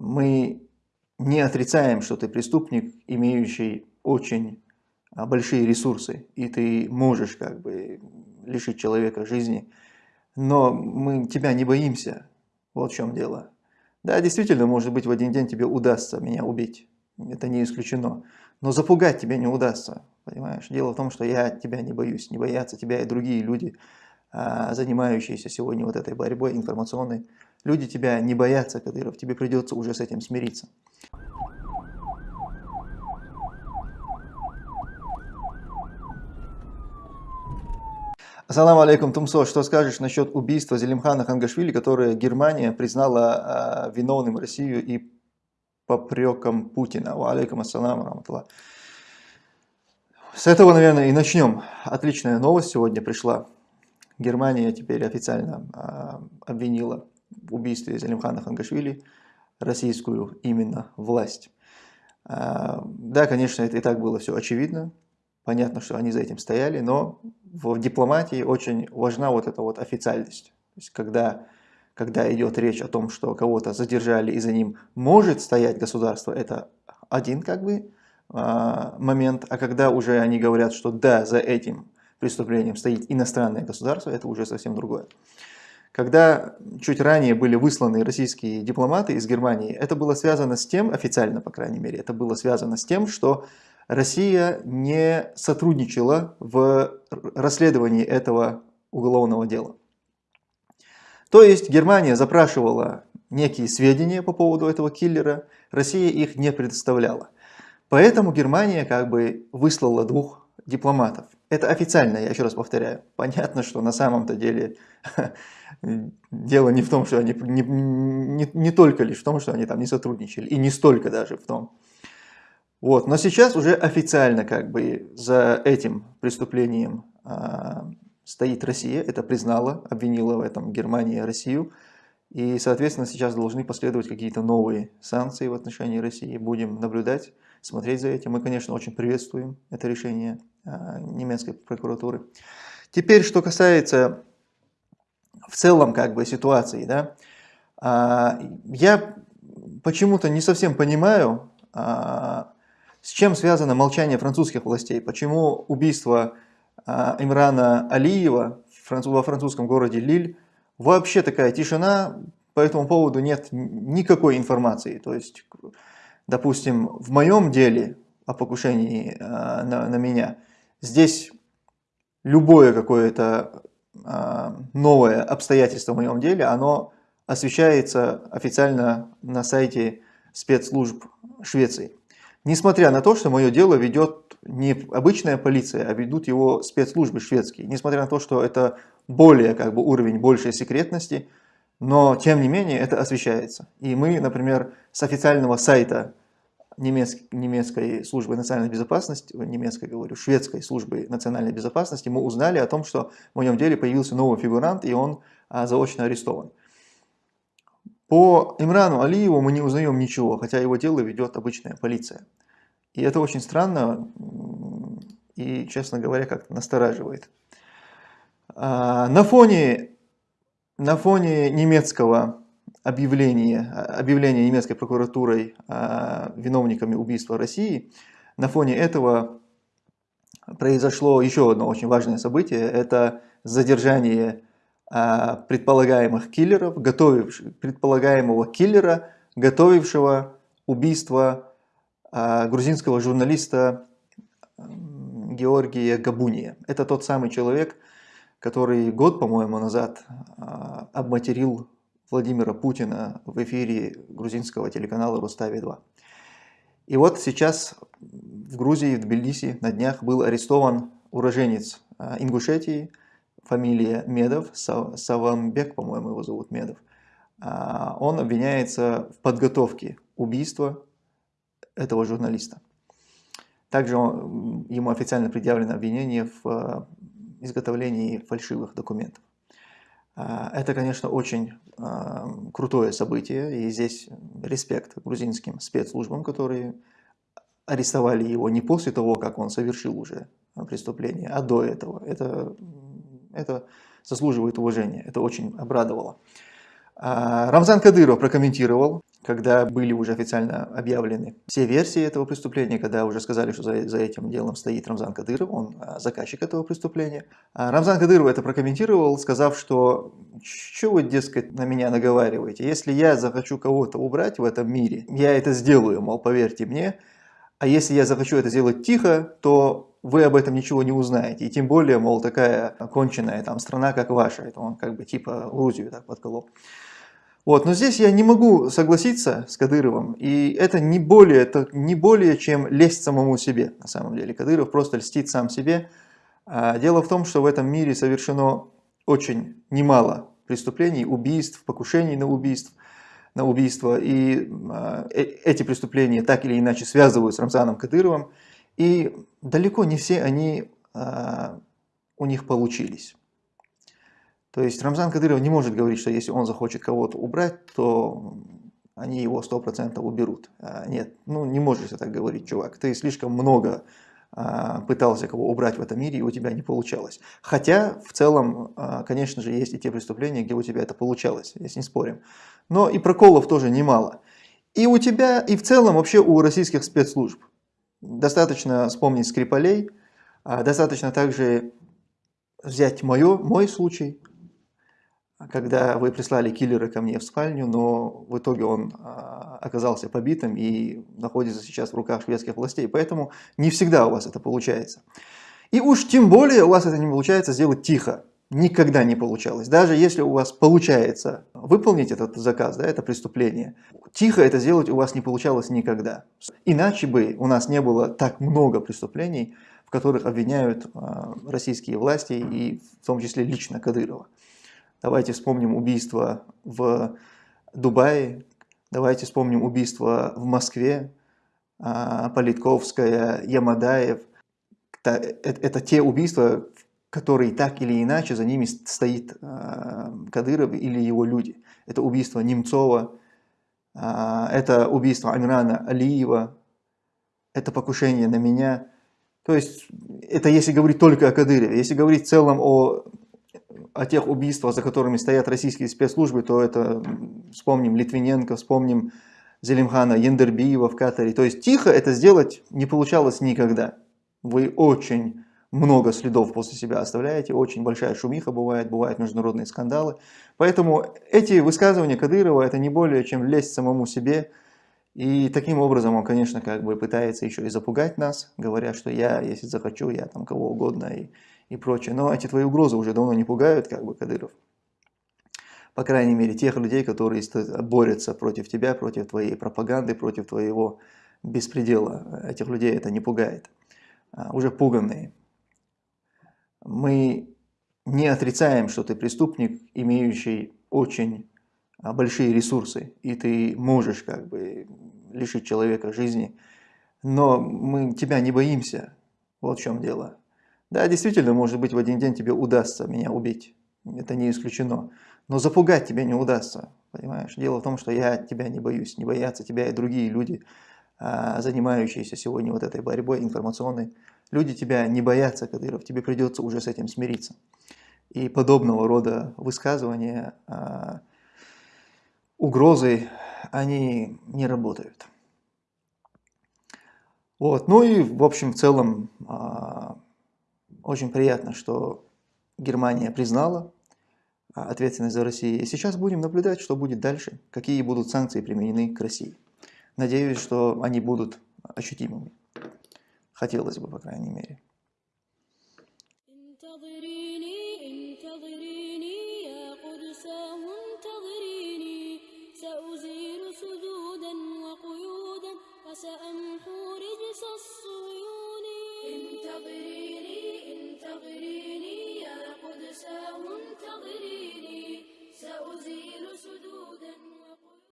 мы не отрицаем, что ты преступник, имеющий очень а, большие ресурсы, и ты можешь как бы лишить человека жизни, но мы тебя не боимся, вот в чем дело. Да, действительно, может быть, в один день тебе удастся меня убить, это не исключено, но запугать тебе не удастся, понимаешь? Дело в том, что я тебя не боюсь, не боятся тебя и другие люди, а, занимающиеся сегодня вот этой борьбой информационной. Люди тебя не боятся, Кадыров, тебе придется уже с этим смириться. Ассаламу алейкум, Тумсо. Что скажешь насчет убийства Зелимхана Хангашвили, которое Германия признала э, виновным Россию и попреком Путина? Алейкум ассаламу раматуллах. С этого, наверное, и начнем. Отличная новость сегодня пришла. Германия теперь официально э, обвинила в убийстве Зелимхана Хангашвили российскую именно власть. Э, да, конечно, это и так было все очевидно. Понятно, что они за этим стояли, но в дипломатии очень важна вот эта вот официальность. То есть, когда, когда идет речь о том, что кого-то задержали и за ним может стоять государство, это один как бы а, момент. А когда уже они говорят, что да, за этим преступлением стоит иностранное государство, это уже совсем другое. Когда чуть ранее были высланы российские дипломаты из Германии, это было связано с тем, официально по крайней мере, это было связано с тем, что Россия не сотрудничала в расследовании этого уголовного дела. То есть Германия запрашивала некие сведения по поводу этого киллера, Россия их не предоставляла. Поэтому Германия как бы выслала двух дипломатов. Это официально, я еще раз повторяю. Понятно, что на самом-то деле дело не в том, что они не, не, не только лишь в том, что они там не сотрудничали, и не столько даже в том, вот. Но сейчас уже официально как бы за этим преступлением а, стоит Россия, это признала, обвинила в этом Германия и Россию. И, соответственно, сейчас должны последовать какие-то новые санкции в отношении России. Будем наблюдать, смотреть за этим. Мы, конечно, очень приветствуем это решение немецкой прокуратуры. Теперь, что касается в целом как бы ситуации, да, а, я почему-то не совсем понимаю, а, с чем связано молчание французских властей? Почему убийство а, Имрана Алиева во французском городе Лиль вообще такая тишина, по этому поводу нет никакой информации. То есть, допустим, в моем деле о покушении на, на меня, здесь любое какое-то а, новое обстоятельство в моем деле, оно освещается официально на сайте спецслужб Швеции. Несмотря на то, что мое дело ведет не обычная полиция, а ведут его спецслужбы шведские. Несмотря на то, что это более как бы уровень большей секретности, но тем не менее это освещается. И мы, например, с официального сайта немецкой, немецкой службы национальной безопасности, немецкой говорю, шведской службы национальной безопасности, мы узнали о том, что в моем деле появился новый фигурант, и он а, заочно арестован. По Имрану Алиеву мы не узнаем ничего, хотя его дело ведет обычная полиция. И это очень странно и, честно говоря, как-то настораживает. А, на фоне, на фоне немецкого объявления, объявления немецкой прокуратурой а, виновниками убийства России, на фоне этого произошло еще одно очень важное событие. Это задержание а, предполагаемых киллеров, готовивших, предполагаемого киллера, готовившего убийство а, грузинского журналиста Георгия Габуния. Это тот самый человек, который год, по-моему, назад обматерил Владимира Путина в эфире грузинского телеканала Рустави-2. И вот сейчас в Грузии, в Тбилиси на днях был арестован уроженец Ингушетии, фамилия Медов, Саванбек, по-моему, его зовут Медов, а, он обвиняется в подготовке убийства этого журналиста. Также ему официально предъявлено обвинение в а, изготовлении фальшивых документов. А, это, конечно, очень крутое событие, и здесь респект грузинским спецслужбам, которые арестовали его не после того, как он совершил уже преступление, а до этого. Это это заслуживает уважения, это очень обрадовало. А, Рамзан Кадыров прокомментировал когда были уже официально объявлены все версии этого преступления, когда уже сказали, что за, за этим делом стоит Рамзан Кадыров, он а, заказчик этого преступления. А Рамзан Кадыров это прокомментировал, сказав, что что вы, дескать, на меня наговариваете, если я захочу кого-то убрать в этом мире, я это сделаю, мол, поверьте мне, а если я захочу это сделать тихо, то вы об этом ничего не узнаете. И тем более, мол, такая конченная там страна, как ваша. Это он как бы типа Грузию так подколол. Вот, но здесь я не могу согласиться с Кадыровым, и это не более, это не более чем лесть самому себе, на самом деле. Кадыров просто льстит сам себе. А дело в том, что в этом мире совершено очень немало преступлений, убийств, покушений на убийств, на убийство, и а, э, эти преступления так или иначе связывают с Рамзаном Кадыровым, и далеко не все они а, у них получились. То есть Рамзан Кадыров не может говорить, что если он захочет кого-то убрать, то они его 100% уберут. А, нет, ну не можешь так говорить, чувак. Ты слишком много а, пытался кого убрать в этом мире, и у тебя не получалось. Хотя, в целом, а, конечно же, есть и те преступления, где у тебя это получалось, если не спорим. Но и проколов тоже немало. И у тебя, и в целом вообще у российских спецслужб. Достаточно вспомнить Скрипалей, достаточно также взять мое, мой случай, когда вы прислали киллера ко мне в спальню, но в итоге он а, оказался побитым и находится сейчас в руках шведских властей. Поэтому не всегда у вас это получается. И уж тем более у вас это не получается сделать тихо. Никогда не получалось. Даже если у вас получается выполнить этот заказ, да, это преступление, тихо это сделать у вас не получалось никогда. Иначе бы у нас не было так много преступлений, в которых обвиняют э, российские власти и в том числе лично Кадырова. Давайте вспомним убийство в Дубае, давайте вспомним убийство в Москве, а, Политковская, Ямадаев. Это, это те убийства, которые так или иначе за ними стоит а, Кадыров или его люди. Это убийство Немцова, а, это убийство Амирана Алиева, это покушение на меня. То есть это если говорить только о Кадырове. Если говорить в целом о о тех убийствах, за которыми стоят российские спецслужбы, то это вспомним Литвиненко, вспомним Зелимхана Ендербиева в Катаре. То есть тихо это сделать не получалось никогда. Вы очень много следов после себя оставляете, очень большая шумиха бывает, бывают международные скандалы. Поэтому эти высказывания Кадырова это не более чем лезть самому себе. И таким образом он, конечно, как бы пытается еще и запугать нас, говоря, что я, если захочу, я там кого угодно и и прочее. Но эти твои угрозы уже давно не пугают, как бы, Кадыров. По крайней мере, тех людей, которые борются против тебя, против твоей пропаганды, против твоего беспредела. Этих людей это не пугает. А, уже пуганные. Мы не отрицаем, что ты преступник, имеющий очень а, большие ресурсы, и ты можешь как бы лишить человека жизни, но мы тебя не боимся, вот в чем дело. Да, действительно, может быть, в один день тебе удастся меня убить. Это не исключено. Но запугать тебе не удастся. Понимаешь? Дело в том, что я тебя не боюсь. Не боятся тебя и другие люди, а, занимающиеся сегодня вот этой борьбой информационной. Люди тебя не боятся, Кадыров. Тебе придется уже с этим смириться. И подобного рода высказывания, а, угрозы, они не работают. Вот. Ну и, в общем, в целом, а, очень приятно, что Германия признала а, ответственность за Россию. И сейчас будем наблюдать, что будет дальше, какие будут санкции применены к России. Надеюсь, что они будут ощутимыми. Хотелось бы, по крайней мере.